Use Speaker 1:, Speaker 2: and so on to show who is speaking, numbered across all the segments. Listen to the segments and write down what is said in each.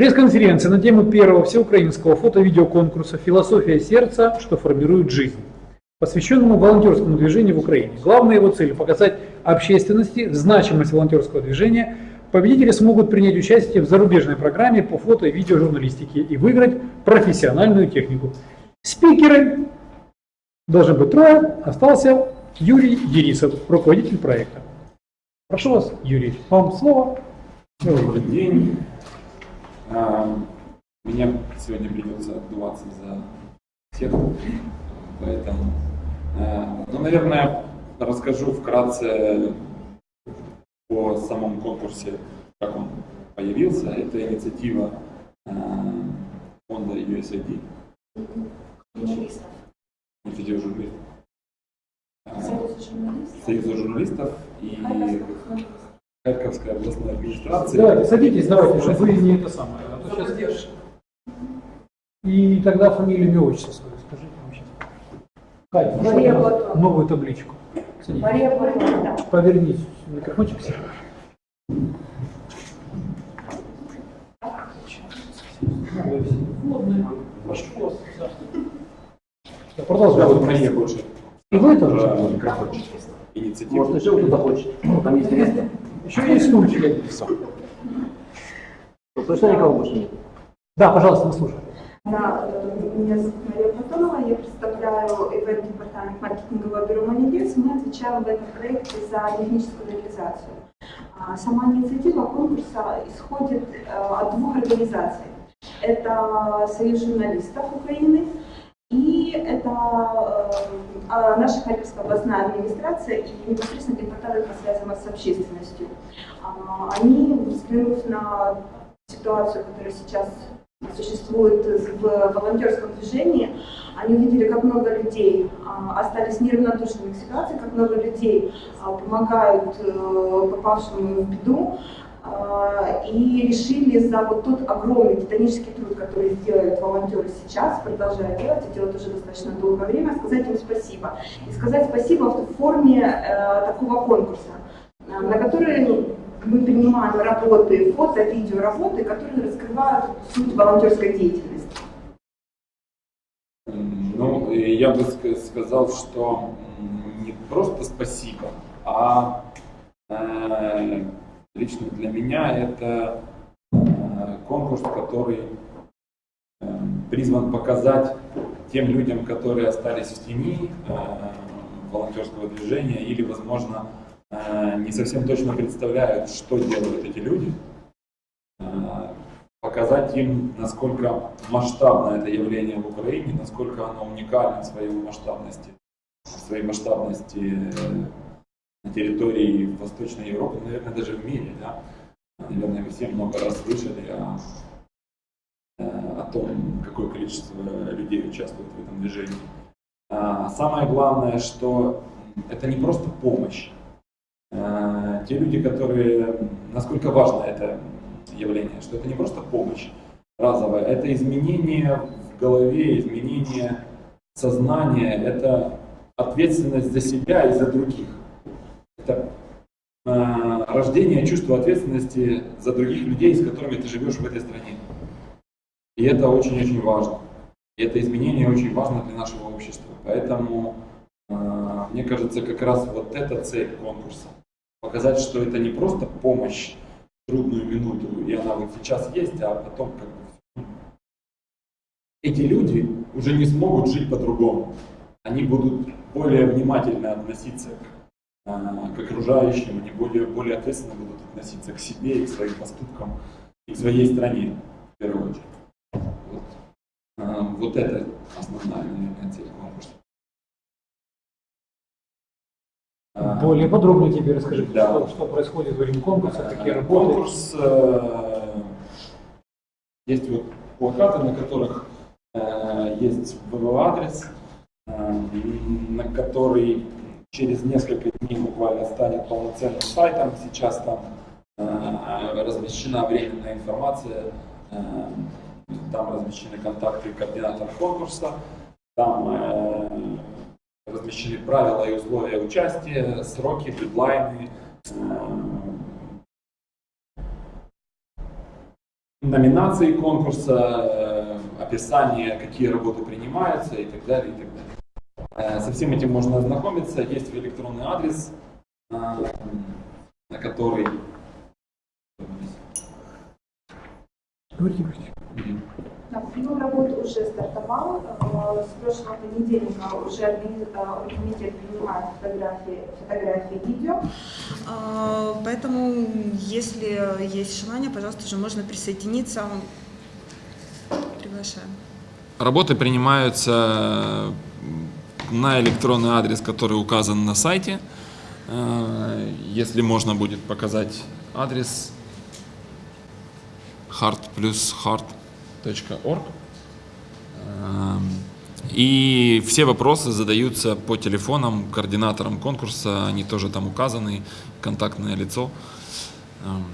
Speaker 1: Пресс-конференция на тему первого всеукраинского фото-видеоконкурса «Философия сердца. Что формирует жизнь», посвященному волонтерскому движению в Украине. Главная его цель – показать общественности значимость волонтерского движения. Победители смогут принять участие в зарубежной программе по фото- и видеожурналистике и выиграть профессиональную технику. Спикеры должны быть трое, остался Юрий Ерисов, руководитель проекта. Прошу вас, Юрий, вам слово.
Speaker 2: Добрый день. Мне сегодня придется отдуваться за всех, поэтому, а, ну, наверное, расскажу вкратце о самом конкурсе, как он появился. Это инициатива а, фонда USAID.
Speaker 3: Журналистов.
Speaker 2: Инициатива журналистов.
Speaker 3: Союз журналистов.
Speaker 2: Союза журналистов и Харьковская областная администрация.
Speaker 1: Давайте, садитесь, давайте, чтобы вы не это самое. Сейчас... И тогда фамилию, имя, отчество свое скажите вам сейчас. Катя, ну,
Speaker 3: Мария Платон.
Speaker 1: новую табличку. Садитесь.
Speaker 3: Мария Платон, да.
Speaker 1: Повернись, микрофончик. Да, Продолжай.
Speaker 2: Мария больше.
Speaker 1: И вы тоже.
Speaker 2: Микрофончик. Инициатива.
Speaker 4: Может, еще кто-то хочет? Там есть место.
Speaker 1: Еще есть стульчик.
Speaker 4: Точно никого больше нет?
Speaker 1: Да, пожалуйста, мы слушаем.
Speaker 5: Да, э, меня зовут Мария Платонова, я представляю ивент-департамент маркетингового бюро «Манидес». Мы отвечаем в этом проекте за техническую реализацию. А Сама инициатива конкурса исходит э, от двух организаций. Это Союз журналистов Украины и это э, а наша Харьковская областная администрация и непосредственно департамент по связям с общественностью. А, Они, взглянув на ситуацию, которая сейчас существует в волонтерском движении, они увидели, как много людей а, остались неравнодушными к ситуации, как много людей а, помогают э, попавшим в беду, а, и решили за вот тот огромный титанический труд, который делают волонтеры сейчас, продолжают делать, и делают уже достаточно долгое время, сказать им спасибо. И сказать спасибо в форме э, такого конкурса, э, на который мы принимаем работы, фото, видео работы, которые раскрывают суть волонтерской деятельности.
Speaker 2: Ну, я бы ска- сказал, что не просто спасибо, а э, лично для меня это э, конкурс, который э, призван показать тем людям, которые остались в тени э, волонтерского движения или, возможно, не совсем точно представляют, что делают эти люди, э, показать им, насколько масштабно это явление в Украине, насколько оно уникально в своей масштабности, в своей масштабности э, на территории Восточной Европы, наверное, даже в мире. Да? Наверное, вы все много раз слышали о, э, о том, какое количество людей участвует в этом движении. А Самое главное, что это не просто помощь. Э, Те люди, которые, насколько важно это явление, что это не просто помощь разовая, это изменение в голове, изменение сознания, это ответственность за себя и за других. Это э, рождение чувства ответственности за других людей, с которыми ты живешь в этой стране. И это очень-очень важно. И это изменение очень важно для нашего общества. Поэтому, мне кажется, как раз вот эта цель конкурса. Показать, что это не просто помощь в трудную минуту, и она вот сейчас есть, а потом как бы эти люди уже не смогут жить по-другому. Они будут более внимательно относиться к, а, к окружающим, они более, более ответственно будут относиться к себе и к своим поступкам, и к своей стране, в первую очередь. Вот, А, вот это основная, цель конкурса.
Speaker 1: Более подробно тебе расскажите,
Speaker 2: Да.
Speaker 1: что, что происходит во время конкурса, какие работы.
Speaker 2: Конкурс, э, есть вот плакаты, на которых э, есть ВВ-адрес, э, на который через несколько дней буквально станет полноценным сайтом. Сейчас там э, размещена временная информация, э, там размещены контакты координатора конкурса, там э, размещены правила и условия участия, сроки, дедлайны,
Speaker 6: номинации конкурса, э, описание, какие работы принимаются и так далее, и так далее. Э, Со всем этим можно ознакомиться. Есть электронный адрес, э, на который...
Speaker 1: Говорите, говорите.
Speaker 7: Прием работы уже стартовал. Э, С прошлого понедельника уже органи- э, комитет принимает фотографии, фотографии видео.
Speaker 5: А, Поэтому, если есть желание, пожалуйста, уже можно присоединиться. Приглашаем.
Speaker 6: Работы принимаются на электронный адрес, который указан на сайте. Э, Если можно будет показать адрес heart Эм, И все вопросы задаются по телефонам координаторам конкурса, они тоже там указаны, контактное лицо. Эм,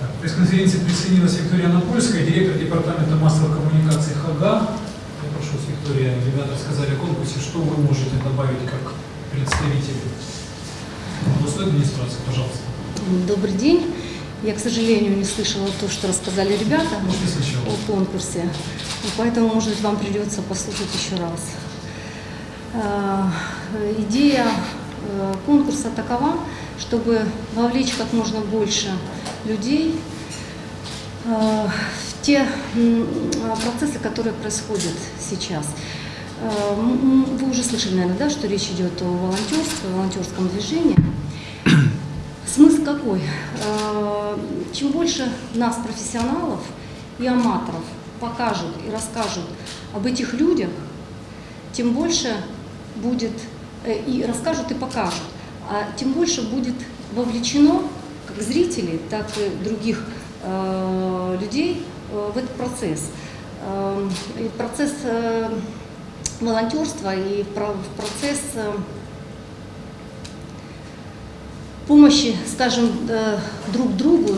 Speaker 1: к пресс-конференции присоединилась Виктория Напольская, директор департамента массовых коммуникаций ХАГА. Я прошу с Викторией, ребята сказали о конкурсе, что вы можете добавить как представитель областной администрации, пожалуйста.
Speaker 8: Добрый день. Я, к сожалению, не слышала то, что рассказали ребята
Speaker 1: сначала.
Speaker 8: о конкурсе, и поэтому, может быть, вам придется послушать еще раз. А, Идея э, конкурса такова, чтобы вовлечь как можно больше людей э, в те м, процессы, которые происходят сейчас. Э, Вы уже слышали, наверное, да, что речь идет о волонтерстве, о волонтерском движении. Смысл какой? Э, Чем больше нас, профессионалов и аматоров, покажут и расскажут об этих людях, тем больше будет, э, и расскажут и покажут, а тем больше будет вовлечено как зрителей, так и других э, людей в этот процесс. Э, и процесс волонтерства и в процесс помощи, скажем, э, друг другу,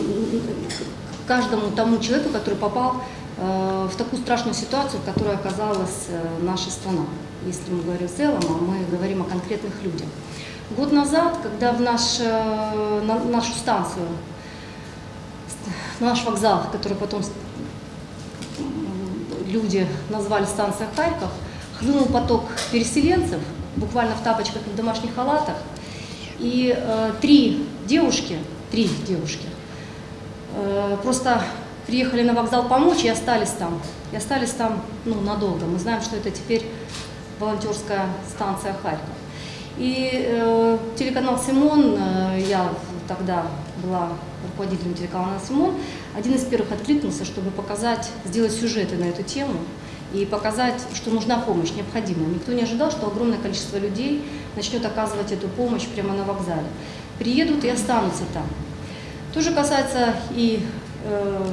Speaker 8: каждому тому человеку, который попал э, в такую страшную ситуацию, в которой оказалась э, наша страна. Если мы говорим в целом, а мы говорим о конкретных людях. Год назад, когда в наш, на нашу станцию, наш вокзал, который потом люди назвали станция Харьков, хлынул поток переселенцев, буквально в тапочках и в домашних халатах, и э, три девушки, три девушки, э, просто приехали на вокзал помочь и остались там. И остались там ну, надолго. Мы знаем, что это теперь волонтерская станция Харьков. И э, телеканал «Симон», э, я тогда была руководителем телеканала «Симон», один из первых откликнулся, чтобы показать, сделать сюжеты на эту тему и показать, что нужна помощь, необходима. Никто не ожидал, что огромное количество людей начнет оказывать эту помощь прямо на вокзале. Приедут и останутся там. То же касается и э,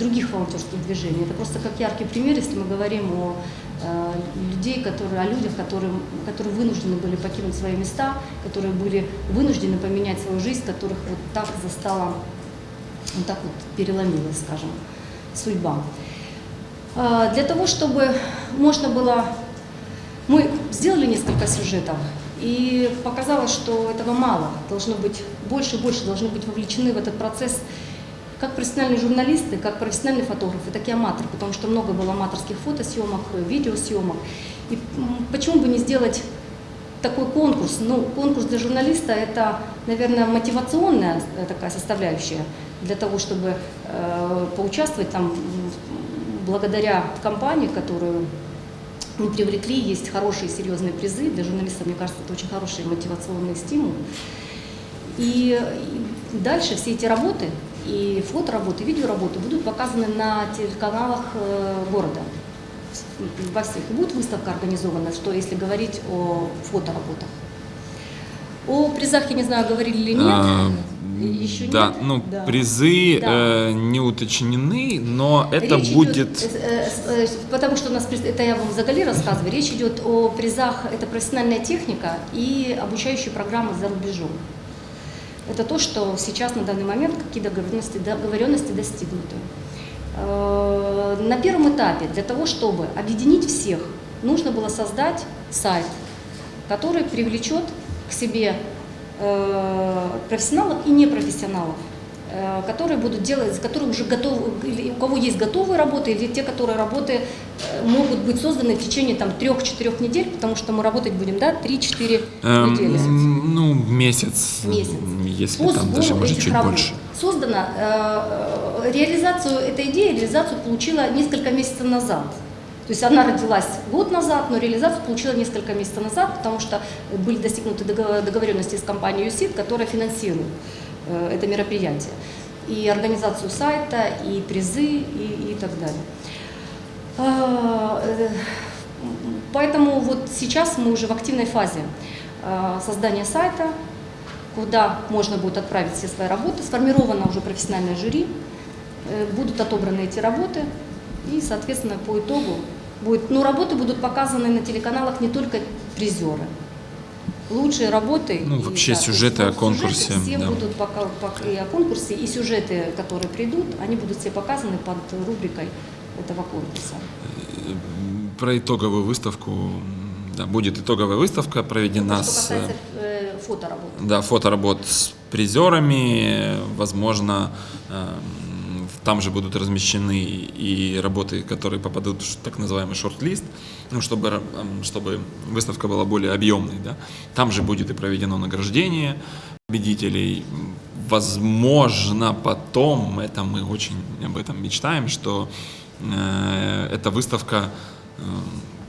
Speaker 8: других волонтерских движений. Это просто как яркий пример, если мы говорим о э, людей, которые, о людях, которые, которые вынуждены были покинуть свои места, которые были вынуждены поменять свою жизнь, которых вот так застала, вот так вот переломилась, скажем, судьба. А, Для того, чтобы можно было... Мы сделали несколько сюжетов, и показалось, что этого мало. Должно быть больше и больше, должны быть вовлечены в этот процесс как профессиональные журналисты, как профессиональные фотографы, так и аматоры, потому что много было аматорских фотосъемок, видеосъемок. И почему бы не сделать такой конкурс? Ну, конкурс для журналиста – это, наверное, мотивационная э, такая составляющая для того, чтобы э, поучаствовать там благодаря компании, которую мы привлекли, есть хорошие серьезные призы. Для журналистов, мне кажется, это очень хороший мотивационный стимул. И дальше все эти работы, и фотоработы, и видеоработы будут показаны на телеканалах э, города. Во всех. И будет выставка организована, что если говорить о фотоработах. О призах, я не знаю, говорили или нет.
Speaker 6: А,
Speaker 8: Еще
Speaker 6: да,
Speaker 8: нет?
Speaker 6: ну
Speaker 8: Да.
Speaker 6: призы
Speaker 8: Да.
Speaker 6: э, не уточнены, но это
Speaker 8: Речь
Speaker 6: будет.
Speaker 8: идет, э, э, э, потому что у нас, это я вам заголи рассказываю, речь идет о призах, это профессиональная техника и обучающие программы за рубежом. Это то, что сейчас на данный момент, какие договоренности, договоренности достигнуты. Э, На первом этапе для того, чтобы объединить всех, нужно было создать сайт, который привлечет к себе профессионалов и непрофессионалов э, которые будут делать, которые уже готовы, или у кого есть готовые работы, или те, которые работы э, могут быть созданы в течение там трех-четырех недель, потому что мы работать будем, да, 3-4
Speaker 2: Эм,
Speaker 8: недели.
Speaker 2: ну, месяц,
Speaker 8: Месяц.
Speaker 2: если
Speaker 8: По
Speaker 2: там даже, может, чуть
Speaker 8: работ.
Speaker 2: больше.
Speaker 8: Создано, э, реализацию этой идеи, реализацию получила несколько месяцев назад. То есть она родилась год назад, но реализацию получила несколько месяцев назад, потому что были достигнуты договор- договоренности с компанией ЮСИД, которая финансирует э, это мероприятие. И организацию сайта, и призы, и, и так далее. А, э, Поэтому вот сейчас мы уже в активной фазе э, создания сайта, куда можно будет отправить все свои работы. Сформировано уже профессиональное жюри, э, будут отобраны эти работы, и, соответственно, по итогу будет... Ну, работы будут показаны на телеканалах не только призеры. Лучшие работы...
Speaker 2: Ну,
Speaker 8: и,
Speaker 2: вообще
Speaker 8: да,
Speaker 2: сюжеты
Speaker 8: то
Speaker 2: о конкурсе,
Speaker 8: Сюжеты все
Speaker 2: да.
Speaker 8: будут пока, пока- и о конкурсе, и сюжеты, которые придут, они будут все показаны под рубрикой этого конкурса.
Speaker 2: Про итоговую выставку, да, будет итоговая выставка проведена
Speaker 8: Ну, что
Speaker 2: с...
Speaker 8: касается э, фоторабот.
Speaker 2: Да, фоторабот с призерами, возможно, эм, там же будут размещены и работы, которые попадут в так называемый шорт-лист, ну, чтобы, чтобы выставка была более объемной. Да. Там же будет и проведено награждение победителей. Возможно, потом, это мы очень об этом мечтаем, что э, эта выставка э,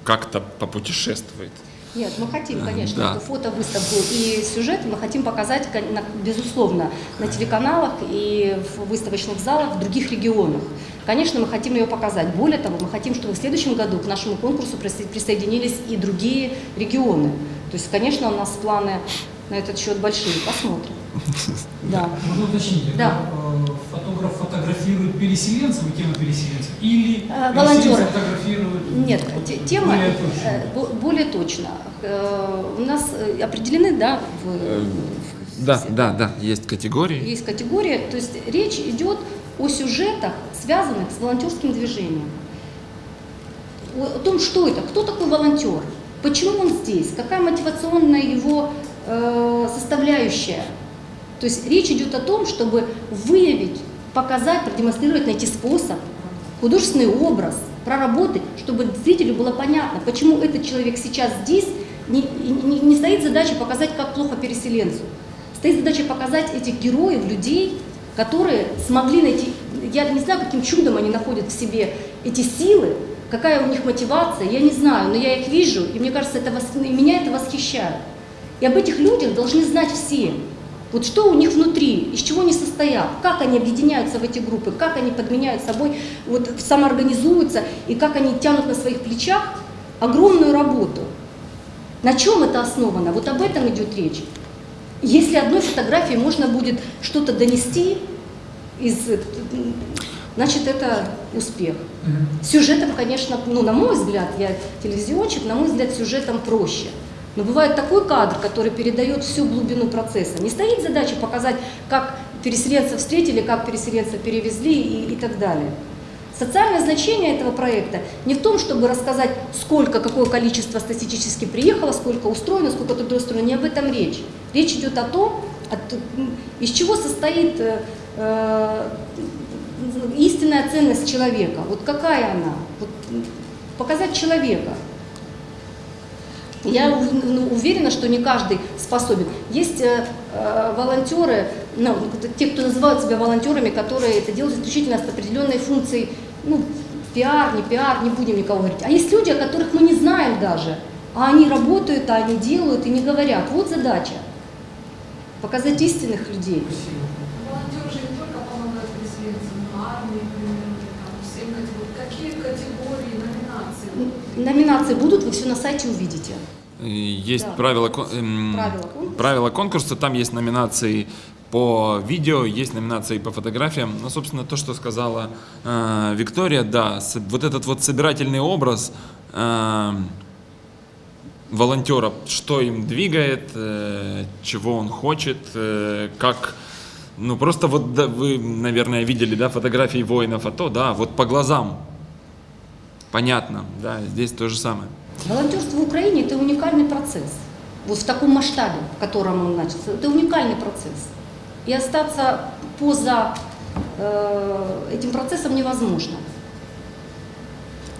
Speaker 2: как-то попутешествует.
Speaker 8: Нет, мы хотим, конечно,
Speaker 2: Да.
Speaker 8: эту фотовыставку и сюжет мы хотим показать, безусловно, на телеканалах и в выставочных залах в других регионах. Конечно, мы хотим ее показать. Более того, мы хотим, чтобы в следующем году к нашему конкурсу присо- присоединились и другие регионы. То есть, конечно, у нас планы на этот счет большие. Посмотрим. Да.
Speaker 1: Можно уточнить,
Speaker 8: Да.
Speaker 1: Э, фотограф фотографирует переселенцев и тему переселенцев, или
Speaker 8: Э,
Speaker 1: переселенцы
Speaker 8: волонтеры.
Speaker 1: фотографируют
Speaker 8: Нет, те- тема
Speaker 1: более
Speaker 8: э,
Speaker 1: точно?
Speaker 8: бо- более точно. Э, У нас э, определены, да, в-
Speaker 2: Да, да, да, есть категории.
Speaker 8: Есть категория, то есть речь идет о сюжетах, связанных с волонтерским движением. О, о том, что это, кто такой волонтер, почему он здесь, какая мотивационная его э, составляющая. То есть речь идет о том, чтобы выявить, показать, продемонстрировать, найти способ, художественный образ, проработать, чтобы зрителю было понятно, почему этот человек сейчас здесь, не, не- не стоит задача показать, как плохо переселенцу. Стоит задача показать этих героев, людей, которые смогли найти, я не знаю, каким чудом они находят в себе эти силы, какая у них мотивация, я не знаю, но я их вижу, и мне кажется, это меня это восхищает. И об этих людях должны знать все. Вот что у них внутри, из чего они состоят, как они объединяются в эти группы, как они подменяют собой, вот самоорганизуются, и как они тянут на своих плечах огромную работу. На чем это основано? Вот об этом идет речь. Если одной фотографией можно будет что-то донести, из, значит это успех. Сюжетом, конечно, ну, на мой взгляд, я телевизионщик, на мой взгляд, сюжетом проще. Но бывает такой кадр, который передает всю глубину процесса. Не стоит задача показать, как переселенцев встретили, как переселенцев перевезли и, и так далее. Социальное значение этого проекта не в том, чтобы рассказать, сколько, какое количество статистически приехало, сколько устроено, сколько трудоустроено, не об этом речь. Речь идет о том, от- из чего состоит э, э, истинная ценность человека. Вот какая она? Вот, показать человека. Я ну, уверена, что не каждый способен. Есть э, э, волонтеры, ну, те, кто называют себя волонтерами, которые это делают исключительно с определенной функцией, ну, пиар, не пиар, не будем никого говорить. А есть люди, о которых мы не знаем даже, а они работают, а они делают и не говорят. Вот задача. Показать истинных людей.
Speaker 9: Волонтеры же не только помогают переселенцам, но армии, примерно, там, всем категориям. Какие категории, номинации?
Speaker 8: Будут, вы все на сайте увидите.
Speaker 2: Есть
Speaker 8: Да.
Speaker 2: правила, эм,
Speaker 8: Правила конкурса.
Speaker 2: правила конкурса, там есть номинации по видео, есть номинации по фотографиям. Ну, собственно, то, что сказала э, Виктория, да, с- вот этот вот собирательный образ э, волонтера, что им двигает, э, чего он хочет, э, как... Ну, просто вот да, вы, наверное, видели, да, фотографии воинов АТО, да, вот по глазам понятно, да, здесь то же самое.
Speaker 8: Волонтерство в Украине – это уникальный процесс. Вот в таком масштабе, в котором он начался. Это уникальный процесс. И остаться поза э, этим процессом невозможно.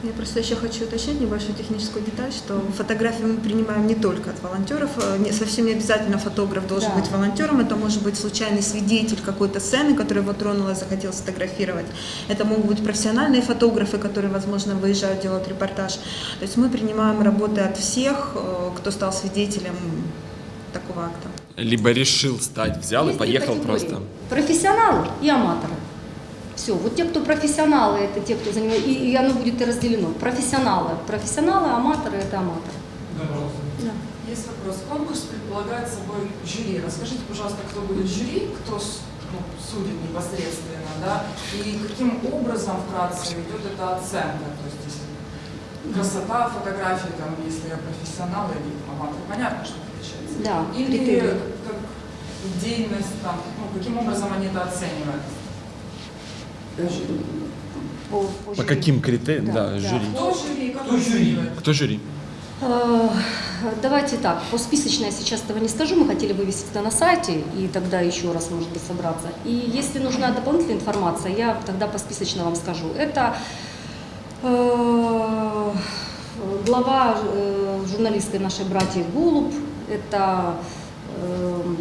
Speaker 5: Я просто еще хочу уточнить небольшую техническую деталь, что фотографии мы принимаем не только от волонтеров, э, не, совсем не обязательно фотограф должен
Speaker 8: Да.
Speaker 5: быть волонтером, это может быть случайный свидетель какой-то сцены, который его тронул и захотел сфотографировать. Это могут быть профессиональные фотографы, которые, возможно, выезжают, делают репортаж. То есть мы принимаем работы от всех, э, кто стал свидетелем такого акта.
Speaker 2: Либо решил стать, взял и
Speaker 8: Есть три
Speaker 2: поехал просто.
Speaker 8: Профессионалы и аматоры. Все, вот те, кто профессионалы, это те, кто занимается, и, и оно будет и разделено. Профессионалы, профессионалы, аматоры, это аматоры. Да.
Speaker 9: Есть вопрос. Конкурс предполагает собой жюри. Расскажите, пожалуйста, кто будет жюри, кто ну, судит непосредственно, да, и каким образом вкратце идет эта оценка. То есть, если красота фотографии, там, если я профессионал или аматор, понятно, что отличается.
Speaker 8: Да,
Speaker 9: Или
Speaker 8: критерии.
Speaker 9: как идейность, там, ну, каким образом они это оценивают?
Speaker 8: По,
Speaker 2: каким критериям? Да,
Speaker 8: да.
Speaker 2: жюри.
Speaker 9: Кто жюри,
Speaker 1: Кто жюри?
Speaker 2: Кто жюри?
Speaker 8: Э, Давайте так, по списочной я сейчас этого не скажу, мы хотели вывесить это на сайте и тогда еще раз, может быть, собраться. И если нужна дополнительная информация, я тогда по списочно вам скажу. Это э, глава э, журналисты нашей братья Голуб, это эм,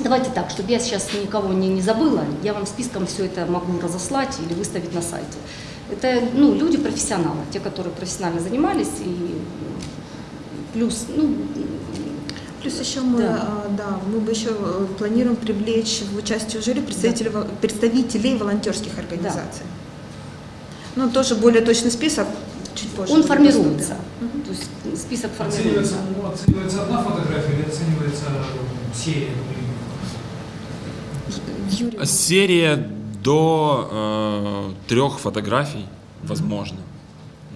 Speaker 8: Давайте так, чтобы я сейчас никого не, не забыла, я вам списком все это могу разослать или выставить на сайте. Это ну, люди профессионалы, те, которые профессионально занимались, и плюс, ну,
Speaker 5: Плюс еще мы,
Speaker 8: Да.
Speaker 5: а, да, мы бы еще э, планируем привлечь в участие жюри представителей, вол- представителей волонтерских организаций. Ну, тоже более точный список чуть позже.
Speaker 8: он формируется.
Speaker 5: доступен.
Speaker 8: То есть список
Speaker 1: Оценивается,
Speaker 8: формируется.
Speaker 1: ну, оценивается одна фотография или оценивается серия?
Speaker 2: Серия до э, трех фотографий, возможно.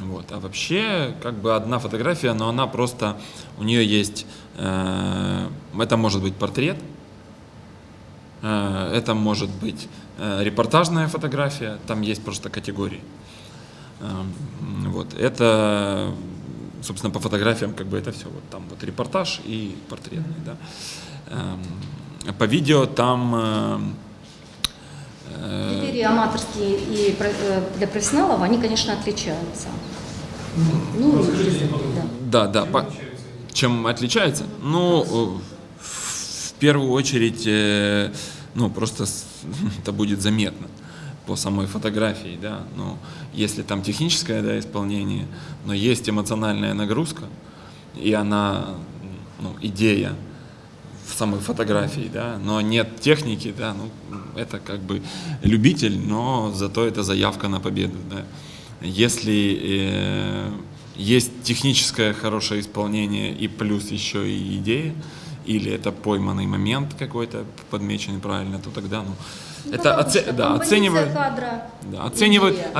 Speaker 2: Вот. А вообще, как бы одна фотография, но она просто, у нее есть, э, это может быть портрет, э, это может быть э, репортажная фотография, там есть просто категории. Эм, Вот. Это, собственно, по фотографиям как бы это все. Вот там вот репортаж и портретный, да. Эм, По видео там э,
Speaker 8: Критерии аматорские и э, для профессионалов, они, конечно, отличаются. Ну,
Speaker 1: Расскажите
Speaker 8: да.
Speaker 2: да, да,
Speaker 1: Чем
Speaker 2: по-
Speaker 1: отличается?
Speaker 2: чем отличается? Ну, э, в первую очередь, э, ну, просто это будет заметно по самой фотографии, да, ну, если там техническое, да, исполнение, но есть эмоциональная нагрузка, и она, ну, идея в самой фотографии, да, но нет техники, да, ну, это как бы любитель, но зато это заявка на победу, да. Если э, есть техническое хорошее исполнение и плюс еще и идея, или это пойманный момент какой-то, подмеченный правильно, то тогда, ну,
Speaker 8: Ну,
Speaker 2: это оце- да, оценивают,
Speaker 8: кадра,
Speaker 2: да, оценивают,
Speaker 8: идея.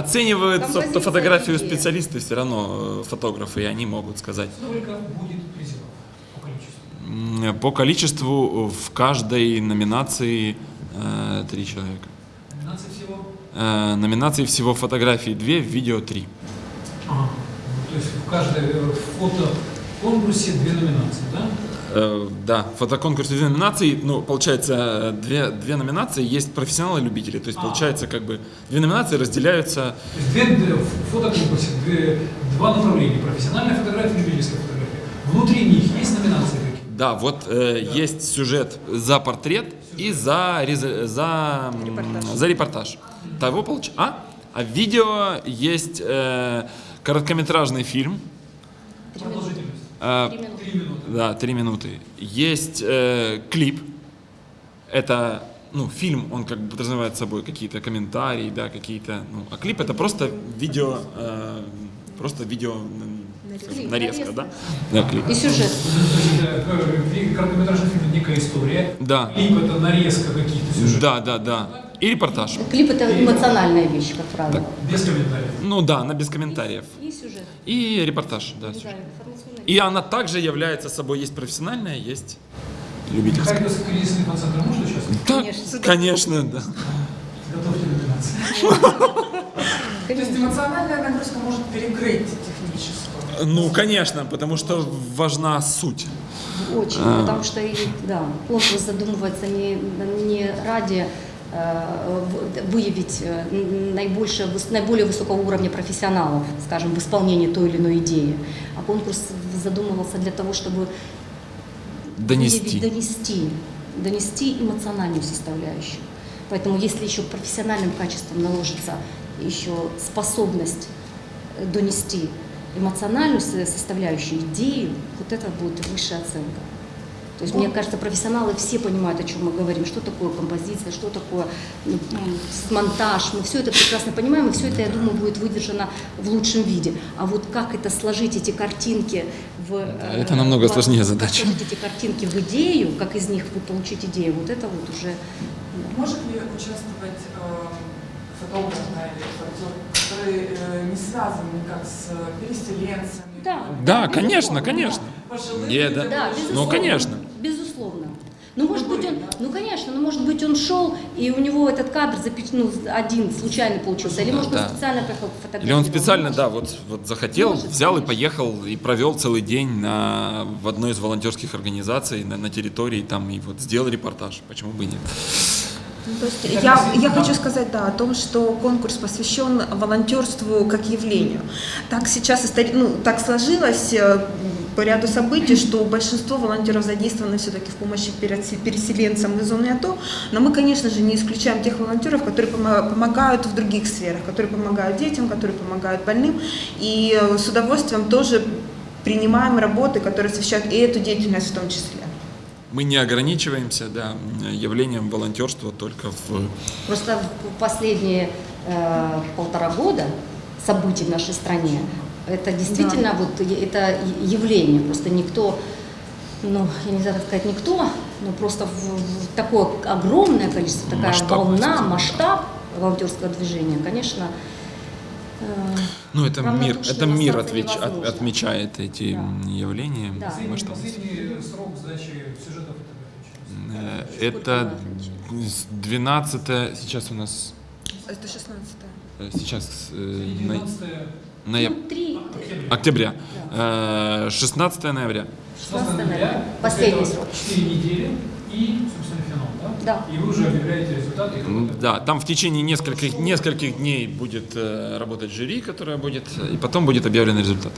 Speaker 2: фотографию
Speaker 8: идея.
Speaker 2: специалисты, все равно э, фотографы, и они могут сказать,
Speaker 1: Сколько будет призеров По количеству
Speaker 2: в каждой номинации э, три человека.
Speaker 1: Номинаций всего?
Speaker 2: Э, номинаций всего фотографии две, видео три.
Speaker 1: Ага. То есть в каждой э, фотоконкурсе две номинации, да?
Speaker 2: Э, да, фотоконкурс две номинации. Ну, получается, две, две номинации есть профессионалы и любители. То есть,
Speaker 1: А.
Speaker 2: получается, как бы две номинации разделяются.
Speaker 1: Две, в фотоконкурсе две- два направления. Профессиональная фотография и любительская фотография. Внутри них есть номинации?
Speaker 2: Да, вот э, есть сюжет за портрет и за, реза- за,
Speaker 5: Репортаж.
Speaker 2: за репортаж. Того получ... А? А в видео есть э, короткометражный фильм.
Speaker 8: Три минуты.
Speaker 2: Э,
Speaker 8: Три минуты.
Speaker 1: Три минуты.
Speaker 2: Да, три минуты. Есть э, клип. Это, ну, фильм, он как бы подразумевает собой какие-то комментарии, да, какие-то, ну, а клип это просто видео, э, просто видео м,
Speaker 8: Клип,
Speaker 2: нарезка,
Speaker 8: нарезка.
Speaker 2: да? Да, клип.
Speaker 8: И сюжет.
Speaker 1: Короткометражный фильм это некая история.
Speaker 2: Да.
Speaker 1: Клип это нарезка каких-то сюжетов.
Speaker 2: Да, да, да. И репортаж.
Speaker 8: Клип это эмоциональная вещь, как правило.
Speaker 1: Без комментариев.
Speaker 2: Ну да, она без комментариев.
Speaker 8: И сюжет.
Speaker 2: И репортаж, да.
Speaker 8: Да,
Speaker 2: сюжет. И она также является собой, есть профессиональная, есть любительская.
Speaker 1: Харьковский кризисный центр может участвовать?
Speaker 2: Да,
Speaker 8: Конечно.
Speaker 2: конечно, да.
Speaker 1: Готовьте номинации.
Speaker 9: То есть эмоциональная нагрузка может перекрыть техническую.
Speaker 2: Ну, конечно, потому что важна суть.
Speaker 8: Очень,
Speaker 2: А.
Speaker 8: потому что и, да, конкурс задумывается не, не ради э, выявить э, наибольшее, наиболее высокого уровня профессионалов, скажем, в исполнении той или иной идеи, а конкурс задумывался для того, чтобы
Speaker 2: Донести.
Speaker 8: выявить, донести, донести эмоциональную составляющую. Поэтому если еще профессиональным качеством наложится еще способность донести эмоциональную со- составляющую, идею, вот это будет высшая оценка. То есть, мне кажется, профессионалы все понимают, о чем мы говорим, что такое композиция, что такое ну, монтаж. Мы все это прекрасно понимаем, и все это, я думаю, будет выдержано в лучшем виде. А вот как это сложить, эти картинки в... э,
Speaker 2: это намного
Speaker 8: в-
Speaker 2: сложнее задача.
Speaker 8: сложить эти картинки в идею, как из них вы получить идею, вот это вот уже...
Speaker 9: Может ли участвовать э, да, репортер, который э, не связан никак с переселенцами?
Speaker 8: Да.
Speaker 2: Да, конечно, конечно.
Speaker 9: Пожилыми
Speaker 2: Не, да.
Speaker 8: Да.
Speaker 2: Ну, конечно.
Speaker 8: Безусловно. Ну, может быть, он, ну, конечно, ну, может быть, он шел, и у него этот кадр запеч... ну, один случайно получился, или, может,
Speaker 2: Да.
Speaker 8: он специально поехал фотографировать.
Speaker 2: Или он специально, да, вот, вот захотел,
Speaker 8: Может,
Speaker 2: взял и
Speaker 8: конечно.
Speaker 2: поехал и провел целый день на, в одной из волонтерских организаций на, на территории там и вот сделал репортаж. Почему бы и нет?
Speaker 5: Ну, То есть я, я хочу сказать да, о том, что конкурс посвящен волонтерству как явлению. Так сейчас истори- ну, так сложилось э, по ряду событий, что большинство волонтеров задействованы все-таки в помощи перес- переселенцам из зоны АТО, но мы, конечно же, не исключаем тех волонтеров, которые помо- помогают в других сферах, которые помогают детям, которые помогают больным, и э, с удовольствием тоже принимаем работы, которые освещают и эту деятельность в том числе.
Speaker 2: Мы не ограничиваемся да, явлением волонтерства только в...
Speaker 8: Просто в последние э, полтора года событий в нашей стране, это действительно вот е- это явление, просто никто, ну, я не знаю, как сказать никто, но просто в, в такое огромное количество, такая
Speaker 2: Масштаб,
Speaker 8: волна, масштаб волонтерского движения, конечно,
Speaker 2: Ну, это мир, это мир отвеч- от- отмечает эти
Speaker 8: Да.
Speaker 2: явления.
Speaker 8: Да.
Speaker 1: Последний,
Speaker 2: масштаб.
Speaker 1: последний срок сдачи сюжетов
Speaker 2: Э, Это
Speaker 8: было?
Speaker 2: с 12 сейчас у нас,
Speaker 5: Это 16
Speaker 2: э, сейчас, э, на-
Speaker 1: 19
Speaker 2: нояб-
Speaker 8: ну,
Speaker 2: октября, Э, 16 ноября.
Speaker 1: 16 ноября.
Speaker 8: Последний
Speaker 1: после
Speaker 8: срок.
Speaker 1: этого 4 недели и, собственно, финал, да?
Speaker 8: Да.
Speaker 1: И вы уже объявляете результаты. кто-то-
Speaker 2: Да, там в течение нескольких, нескольких дней будет э, работать жюри, которое будет, и потом будет объявлен результат.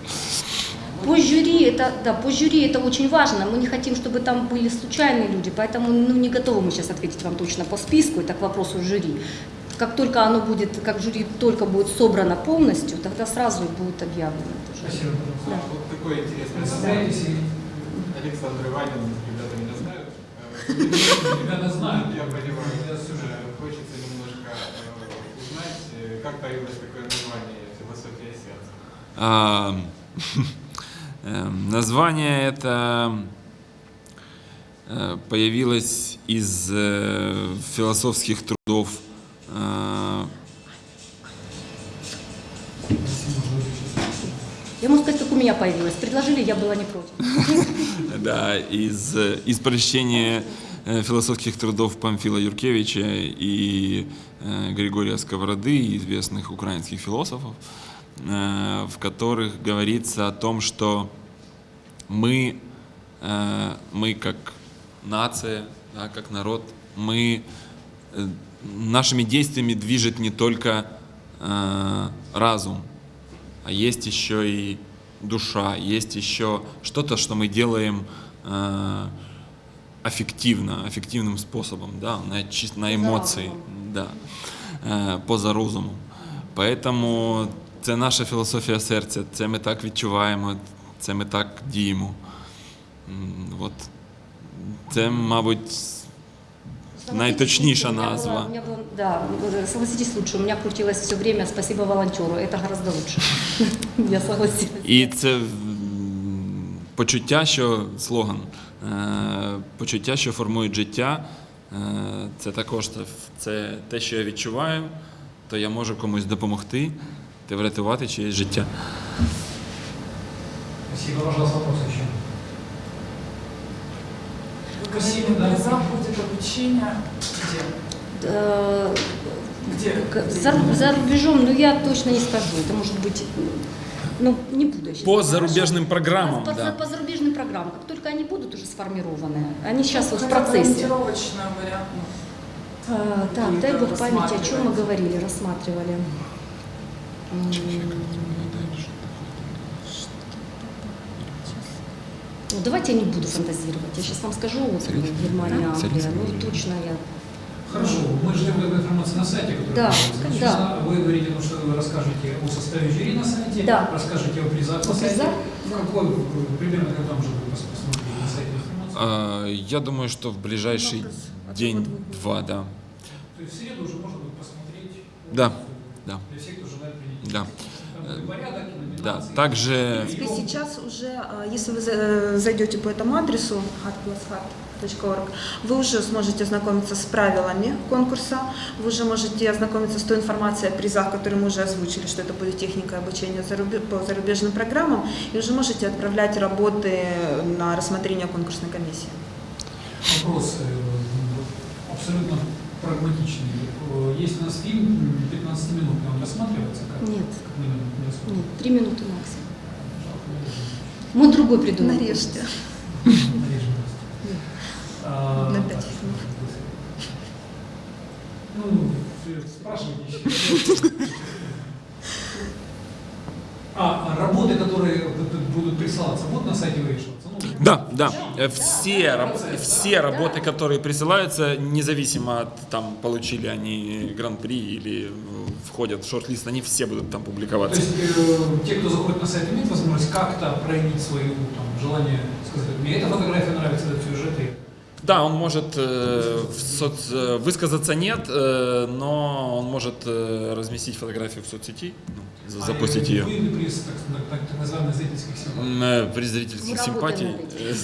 Speaker 8: По жюри это, да, по жюри это очень важно. Мы не хотим, чтобы там были случайные люди, поэтому ну, не готовы мы сейчас ответить вам точно по списку, это к вопросу жюри. Как только оно будет, как жюри только будет собрано полностью, тогда сразу будет объявлено. это жюри.
Speaker 1: Спасибо.
Speaker 8: Да.
Speaker 10: Вот такой интересный
Speaker 1: и
Speaker 10: Александр Иванин, ребята меня знают. Э,
Speaker 1: ребята знают.
Speaker 10: Я понимаю.
Speaker 1: Сюжет.
Speaker 10: Э, Хочется немножко э, узнать, э, как появилось такое название «Философия сердца».
Speaker 2: Эм, Название это э, появилось из философских трудов
Speaker 8: Я могу сказать, как у меня появилось. Предложили, я была не против.
Speaker 2: да, из, э, из прочтения э, философских трудов Памфила Юркевича и э, Григория Сковороды, известных украинских философов, в которых говорится о том, что мы, мы как нация, да, как народ, мы нашими действиями движет не только разум, есть еще и душа, есть еще что-то, что мы делаем э, аффективно, аффективным способом, да, на, чис- на емоції, да, е, поза розумом. Поэтому це наша філософія серця, це ми так відчуваємо, це ми так діємо. М, От. Це, мабуть, найточніша
Speaker 8: У меня было-
Speaker 2: назва.
Speaker 8: у меня было- да, э, согласитесь лучше, у меня крутилось все время «Спасибо волонтеру», это гораздо лучше. Я согласилась.
Speaker 2: І це м, почуття, що слоган, е, почуття, що формують життя, е, це також це, це те, що я відчуваю, то я можу комусь допомогти та врятувати чиєсь життя.
Speaker 1: Спасибо, пожалуйста, вопрос еще.
Speaker 9: Вы говорили,
Speaker 1: да.
Speaker 9: будет обучение где?
Speaker 8: Э,
Speaker 9: Где?
Speaker 8: За, за рубежом, ну я точно не скажу. Это может быть, ну не буду щас.
Speaker 2: По зарубежным программам,
Speaker 8: по,
Speaker 2: да.
Speaker 8: по зарубежным программам. Как только они будут уже сформированы, они сейчас вот в процессе.
Speaker 9: ну,
Speaker 8: А, так, дай бог памяти, о чем мы говорили, рассматривали. М, Ну, давайте я не буду фантазировать. Я сейчас вам скажу, вот, Германия, Англия, ну точно я
Speaker 1: Хорошо, мы ждем эту информацию на сайте, который
Speaker 8: Да,
Speaker 1: появится.
Speaker 8: да.
Speaker 1: Вы говорите, ну, что вы расскажете о составе жюри на сайте,
Speaker 8: Да.
Speaker 1: расскажете о призах на сайте.
Speaker 8: да.
Speaker 1: Какой, э, примерно, когда будет пос- посмотреть на сайте информацию?
Speaker 2: А, Я думаю, что в ближайший.
Speaker 5: А
Speaker 2: день-два, да.
Speaker 1: То есть в среду уже можно будет посмотреть.
Speaker 2: Да, да.
Speaker 1: Для всех, кто желает принять
Speaker 2: Да.
Speaker 1: Там будет порядок,
Speaker 2: Да, также
Speaker 5: В принципе, сейчас уже, а, если вы за- зайдете по этому адресу hatplushat.org, вы уже сможете ознакомиться с правилами конкурса, вы уже можете ознакомиться с той информацией о призах, которые мы уже озвучили, что это будет техника обучения по зарубежным программам, и уже можете отправлять работы на рассмотрение конкурсной комиссии.
Speaker 1: Вопрос э, абсолютно прагматичный. Э, Есть у нас фильм 15-минутный, он рассматривается как?
Speaker 8: Нет.
Speaker 1: Как не рассматривается?
Speaker 8: Нет, три минуты максимум. Мы другой придумаем.
Speaker 5: Нарежьте.
Speaker 1: Нарежем просто. А,
Speaker 5: На
Speaker 1: так,
Speaker 5: пять фильмов.
Speaker 1: Ну, э, спрашивайте еще. А, а работы, которые будут- присылаться, будут на сайте вывешиваться? Ну,
Speaker 2: Да, да. Э, Все, раб- все работы, которые присылаются, независимо от там получили они гран-при или э, входят в шорт-лист, они все будут там
Speaker 1: То
Speaker 2: публиковаться.
Speaker 1: есть э, те, кто заходит на сайт, имеют возможность как-то проявить свое там, желание, сказать, мне эта фотография нравится, этот сюжет, и
Speaker 2: Да, он может э, в соц- э, высказаться нет, э, но он может э, разместить фотографию в соцсети, ну, за- запустить
Speaker 1: А,
Speaker 2: ее.
Speaker 1: Вы приз так, так, так называемых зрительских симпатий.
Speaker 2: М, э, При зрительских симпатий. э.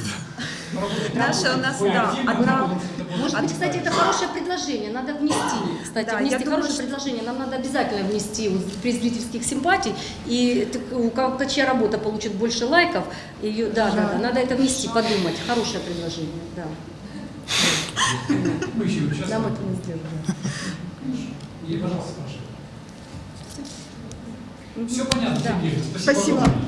Speaker 5: Наша у нас, да, одна-
Speaker 8: Может быть, кстати, это хорошее предложение, надо внести. Кстати,
Speaker 5: Да,
Speaker 8: внести хорошее предложение. Нам надо обязательно внести при зрительских симпатий. И у кого-то чья работа получит больше лайков, ее, да, да, да, надо это внести, подумать. Хорошее предложение, да.
Speaker 1: Мы еще сейчас.
Speaker 8: Нам это не сделали.
Speaker 1: И, пожалуйста, спрашивайте. Все понятно,
Speaker 8: Да.
Speaker 1: Сергей. Спасибо.
Speaker 5: Спасибо.